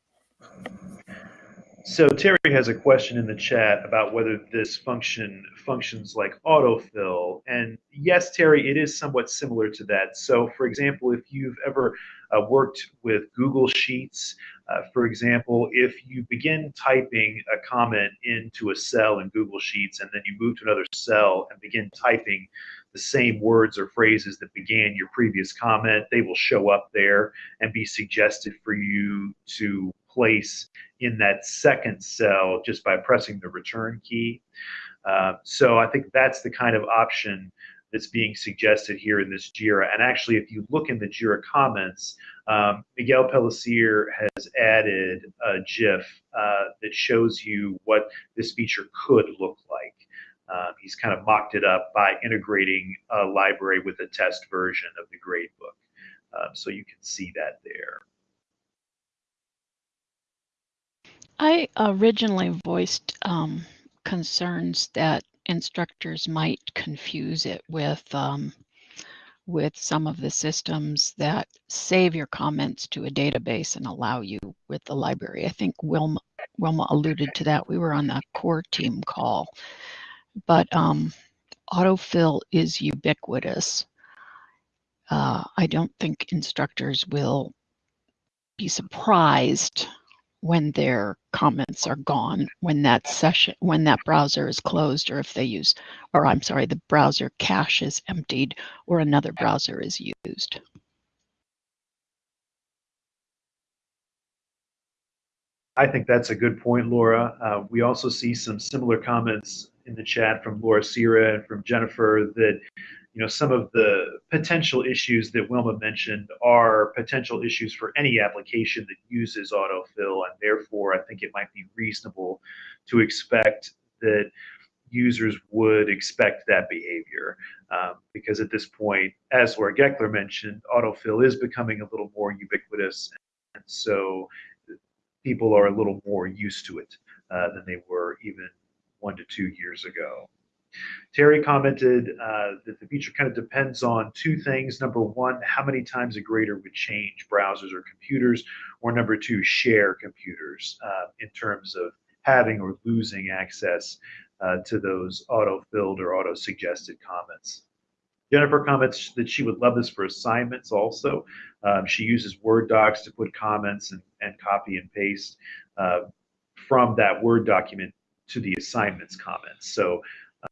So Terry has a question in the chat about whether this function functions like autofill. And yes, Terry, it is somewhat similar to that. So for example, if you've ever uh, worked with Google Sheets, uh, for example, if you begin typing a comment into a cell in Google Sheets and then you move to another cell and begin typing the same words or phrases that began your previous comment, they will show up there and be suggested for you to place in that second cell just by pressing the return key. Uh, so I think that's the kind of option that's being suggested here in this JIRA. And actually, if you look in the JIRA comments, um, Miguel Pellicer has added a GIF uh, that shows you what this feature could look like. Um, he's kind of mocked it up by integrating a library with a test version of the gradebook. Um, so you can see that there. I originally voiced um, concerns that instructors might confuse it with um, with some of the systems that save your comments to a database and allow you with the library. I think Wilma, Wilma alluded to that. We were on the core team call, but um, autofill is ubiquitous. Uh, I don't think instructors will be surprised when their comments are gone, when that session, when that browser is closed, or if they use, or I'm sorry, the browser cache is emptied or another browser is used. I think that's a good point, Laura. Uh, we also see some similar comments in the chat from Laura Sierra and from Jennifer that you know, some of the potential issues that Wilma mentioned are potential issues for any application that uses autofill, and therefore I think it might be reasonable to expect that users would expect that behavior. Um, because at this point, as Laura Gekeler mentioned, autofill is becoming a little more ubiquitous, and so people are a little more used to it uh, than they were even one to two years ago. Terry commented uh, that the feature kind of depends on two things. Number one, how many times a grader would change browsers or computers, or number two, share computers uh, in terms of having or losing access uh, to those auto-filled or auto-suggested comments. Jennifer comments that she would love this for assignments also. Um, she uses Word docs to put comments and, and copy and paste uh, from that Word document to the assignments comments. So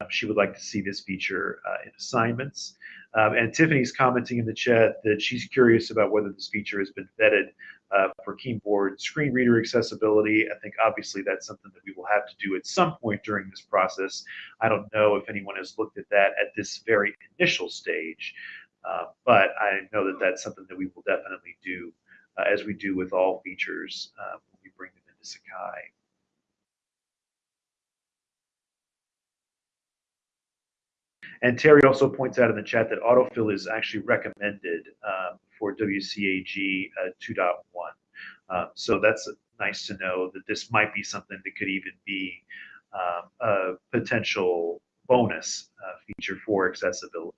um, she would like to see this feature uh, in assignments. Um, and Tiffany's commenting in the chat that she's curious about whether this feature has been vetted uh, for keyboard screen reader accessibility. I think obviously that's something that we will have to do at some point during this process. I don't know if anyone has looked at that at this very initial stage, uh, but I know that that's something that we will definitely do uh, as we do with all features uh, when we bring them into Sakai. And Terry also points out in the chat that autofill is actually recommended um, for WCAG uh, 2.1. Um, so that's nice to know that this might be something that could even be um, a potential bonus uh, feature for accessibility.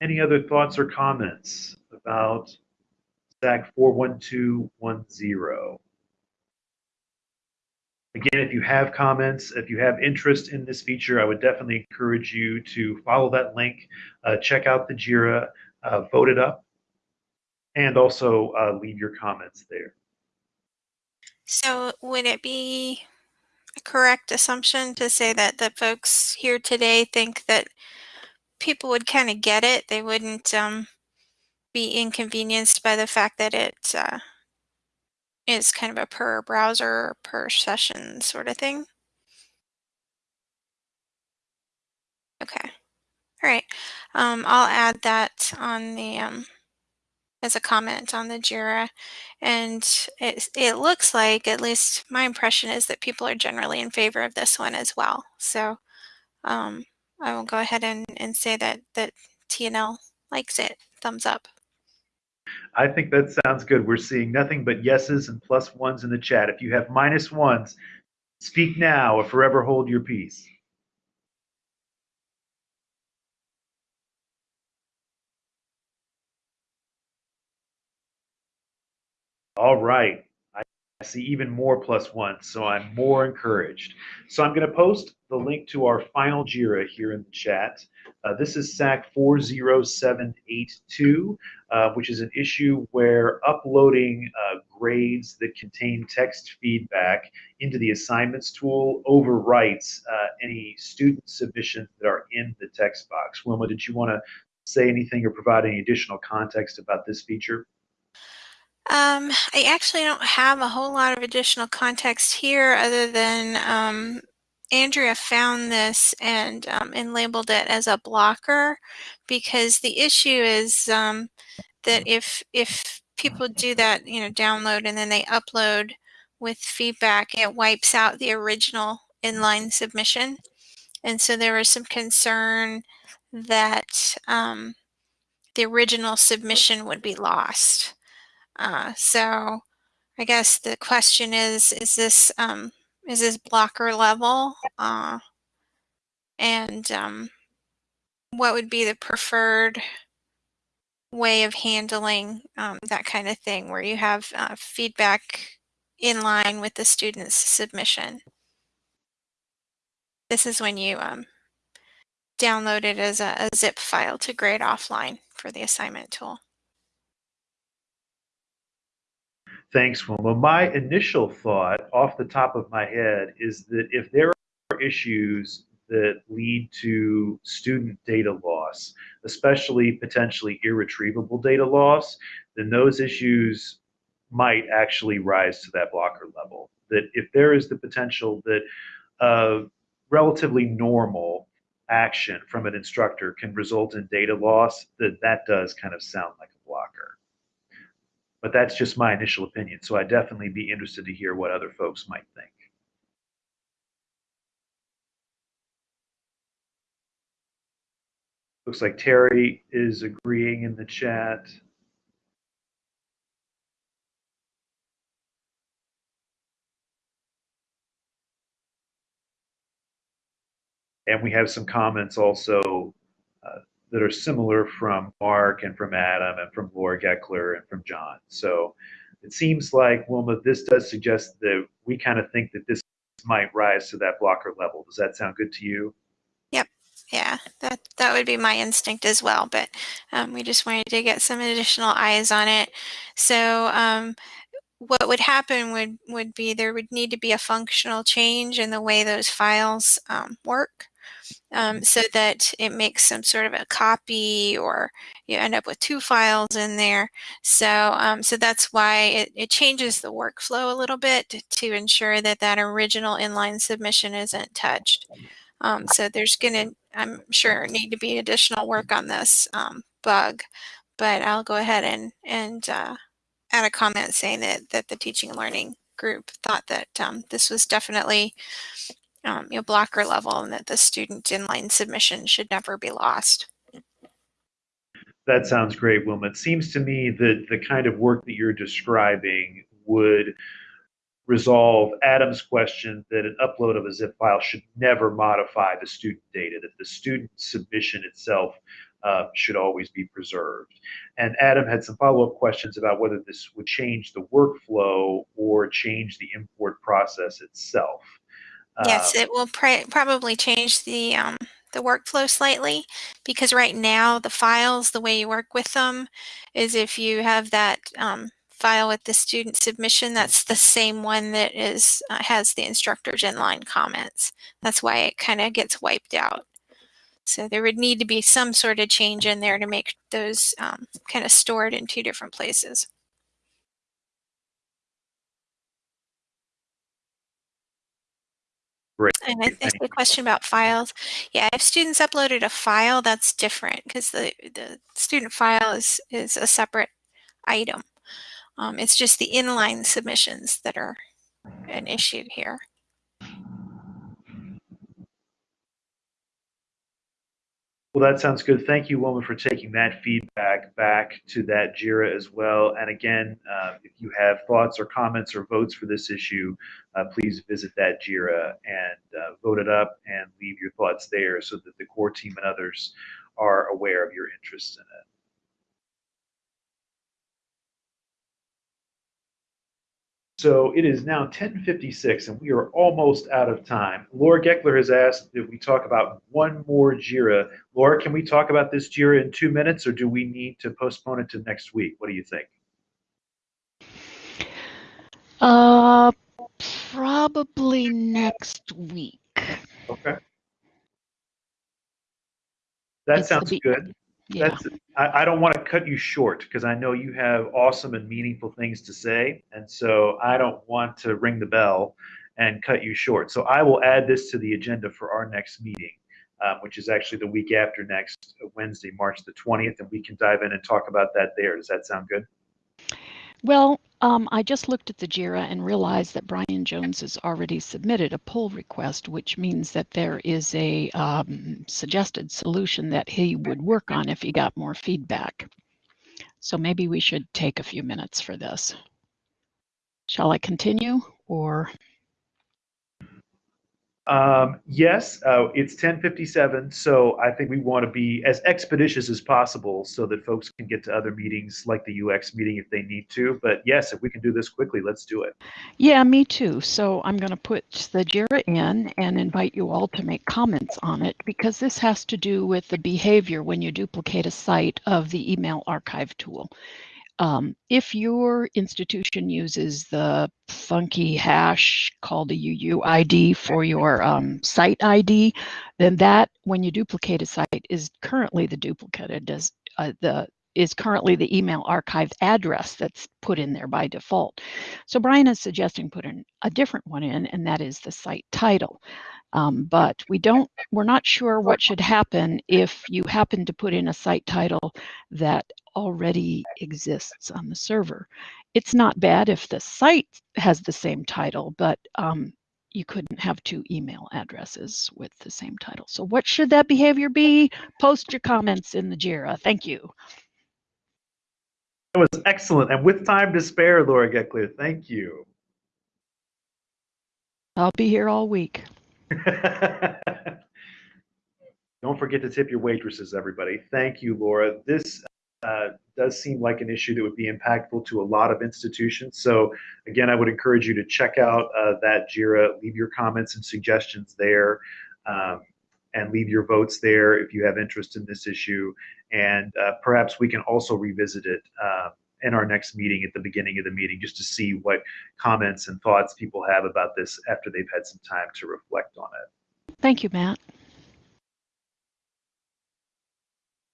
Any other thoughts or comments about SAK 41210. Again, if you have comments, if you have interest in this feature, I would definitely encourage you to follow that link, uh, check out the JIRA, uh, vote it up, and also uh, leave your comments there. So would it be a correct assumption to say that the folks here today think that people would kind of get it? They wouldn't um, be inconvenienced by the fact that it uh, is kind of a per browser, per session sort of thing. Okay. All right. Um, I'll add that on the um, as a comment on the JIRA. And it, it looks like, at least my impression is that people are generally in favor of this one as well. So um, I will go ahead and, and say that, that TNL likes it. Thumbs up. I think that sounds good. We're seeing nothing but yeses and plus ones in the chat. If you have minus ones, speak now or forever hold your peace. All right. See even more plus ones, so I'm more encouraged. So I'm going to post the link to our final JIRA here in the chat. Uh, this is SAK 40782, uh, which is an issue where uploading uh, grades that contain text feedback into the assignments tool overwrites uh, any student submissions that are in the text box. Wilma, did you want to say anything or provide any additional context about this feature? Um, I actually don't have a whole lot of additional context here other than um, Andrea found this and, um, and labeled it as a blocker because the issue is um, that if if people do that, you know, download and then they upload with feedback, it wipes out the original inline submission. And so there was some concern that um, the original submission would be lost. Uh, so I guess the question is, is this um, is this blocker level? Uh, and um, what would be the preferred way of handling um, that kind of thing where you have uh, feedback in line with the student's submission. This is when you um, download it as a, a zip file to grade offline for the assignment tool. Thanks, Wilma. My initial thought off the top of my head is that if there are issues that lead to student data loss, especially potentially irretrievable data loss, then those issues might actually rise to that blocker level. That if there is the potential that a relatively normal action from an instructor can result in data loss, that that does kind of sound like a blocker. But that's just my initial opinion. So I'd definitely be interested to hear what other folks might think. Looks like Terry is agreeing in the chat. And we have some comments also that are similar from Mark and from Adam and from Laura Gekeler and from John. So it seems like, Wilma, this does suggest that we kind of think that this might rise to that blocker level. Does that sound good to you? Yep. Yeah, that that would be my instinct as well. But um, we just wanted to get some additional eyes on it. So um, what would happen would would be there would need to be a functional change in the way those files um, work um, so that it makes some sort of a copy or you end up with two files in there. So, um, so that's why it, it changes the workflow a little bit to, ensure that that original inline submission isn't touched. Um, so there's going to, I'm sure, need to be additional work on this um, bug, but I'll go ahead and, and uh, add a comment saying that, that the teaching and learning group thought that um, this was definitely um, you know, blocker level and that the student inline submission should never be lost. That sounds great, Wilma. It seems to me that the kind of work that you're describing would resolve Adam's question that an upload of a zip file should never modify the student data, that the student submission itself uh, should always be preserved. And Adam had some follow-up questions about whether this would change the workflow or change the import process itself. Yes, Uh, it will pr- probably change the um, the workflow slightly because right now the files, the way you work with them, is if you have that um, file with the student submission, that's the same one that is uh, has the instructor's inline comments. That's why it kind of gets wiped out. So there would need to be some sort of change in there to make those um, kind of stored in two different places. Great. And I think the question about files, yeah, if students uploaded a file, that's different because the, the student file is, is a separate item. Um, it's just the inline submissions that are an issue here. Well, that sounds good. Thank you, Wilma, for taking that feedback back to that JIRA as well. And again, uh, if you have thoughts or comments or votes for this issue, uh, please visit that JIRA and uh, vote it up and leave your thoughts there so that the core team and others are aware of your interest in it. So it is now 10:56, and we are almost out of time. Laura Gekeler has asked that we talk about one more JIRA. Laura, can we talk about this JIRA in two minutes, or do we need to postpone it to next week? What do you think? Uh, probably next week. Okay. That It's sounds good. Yeah. That's, I, I don't want to cut you short because I know you have awesome and meaningful things to say. And so I don't want to ring the bell and cut you short. So I will add this to the agenda for our next meeting. um, which is actually the week after next, Wednesday, March the 20th, and we can dive in and talk about that there. Does that sound good? Well, um, I just looked at the JIRA and realized that Brian Jones has already submitted a pull request, which means that there is a um, suggested solution that he would work on if he got more feedback. So maybe we should take a few minutes for this. Shall I continue or? Um, yes, uh, it's 1057, so I think we want to be as expeditious as possible so that folks can get to other meetings like the UX meeting if they need to. But yes, if we can do this quickly, let's do it. Yeah, me too. So I'm going to put the JIRA in and invite you all to make comments on it because this has to do with the behavior when you duplicate a site of the email archive tool. Um, if your institution uses the funky hash called a UUID for your um, site ID, then that, when you duplicate a site, is currently the duplicated as uh, the is currently the email archive address that's put in there by default. So Brian is suggesting put in a different one in, and that is the site title. Um, but we don't, we're not sure what should happen if you happen to put in a site title that already exists on the server. It's not bad if the site has the same title, but um, you couldn't have two email addresses with the same title. So what should that behavior be? Post your comments in the JIRA. Thank you. That was excellent. And with time to spare, Laura Gekeler, thank you. I'll be here all week. Don't forget to tip your waitresses, everybody. Thank you, Laura. This uh, does seem like an issue that would be impactful to a lot of institutions. So again, I would encourage you to check out uh, that JIRA, leave your comments and suggestions there, um, and leave your votes there if you have interest in this issue. And uh, perhaps we can also revisit it uh, in our next meeting at the beginning of the meeting just to see what comments and thoughts people have about this after they've had some time to reflect on it. Thank you, Matt.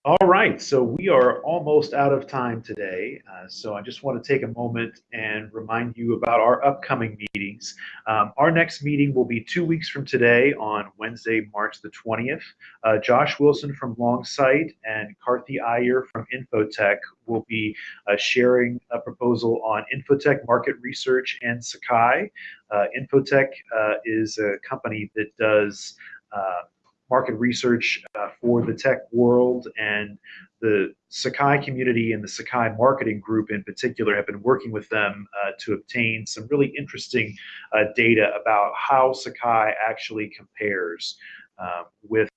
All right, so we are almost out of time today. Uh, so I just want to take a moment and remind you about our upcoming meetings. Um, our next meeting will be two weeks from today on Wednesday, March the 20th. Uh, Josh Wilson from Longsight and Karthi Iyer from Infotech will be uh, sharing a proposal on Infotech market research and Sakai. Uh, Infotech uh, is a company that does uh, market research uh, for the tech world and the Sakai community and the Sakai marketing group in particular have been working with them uh, to obtain some really interesting uh, data about how Sakai actually compares um, with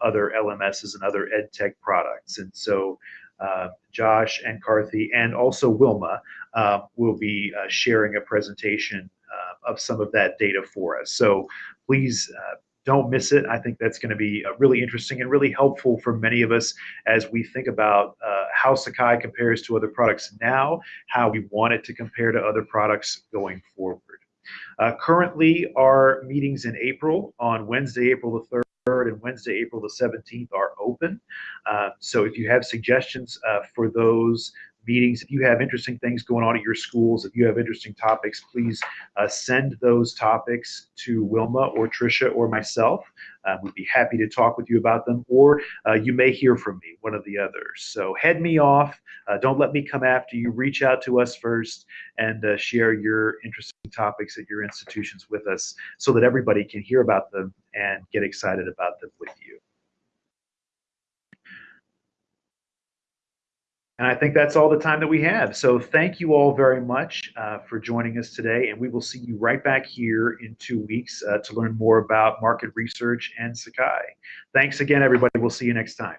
other LMSs and other ed tech products. And so uh, Josh and Karthi and also Wilma uh, will be uh, sharing a presentation of some of that data for us. So please don't miss it. I think that's going to be uh, really interesting and really helpful for many of us as we think about uh, how Sakai compares to other products now, how we want it to compare to other products going forward. Uh, currently, our meetings in April on Wednesday, April the 3rd, and Wednesday, April the 17th are open. Uh, so if you have suggestions uh, for those meetings. If you have interesting things going on at your schools, if you have interesting topics, please uh, send those topics to Wilma or Tricia or myself. Uh, we'd be happy to talk with you about them, or uh, you may hear from me, one of the others. So head me off. Uh, don't let me come after you. Reach out to us first and uh, share your interesting topics at your institutions with us so that everybody can hear about them and get excited about them with you. And I think that's all the time that we have. So thank you all very much uh, for joining us today. And we will see you right back here in two weeks uh, to learn more about market research and Sakai. Thanks again, everybody. We'll see you next time.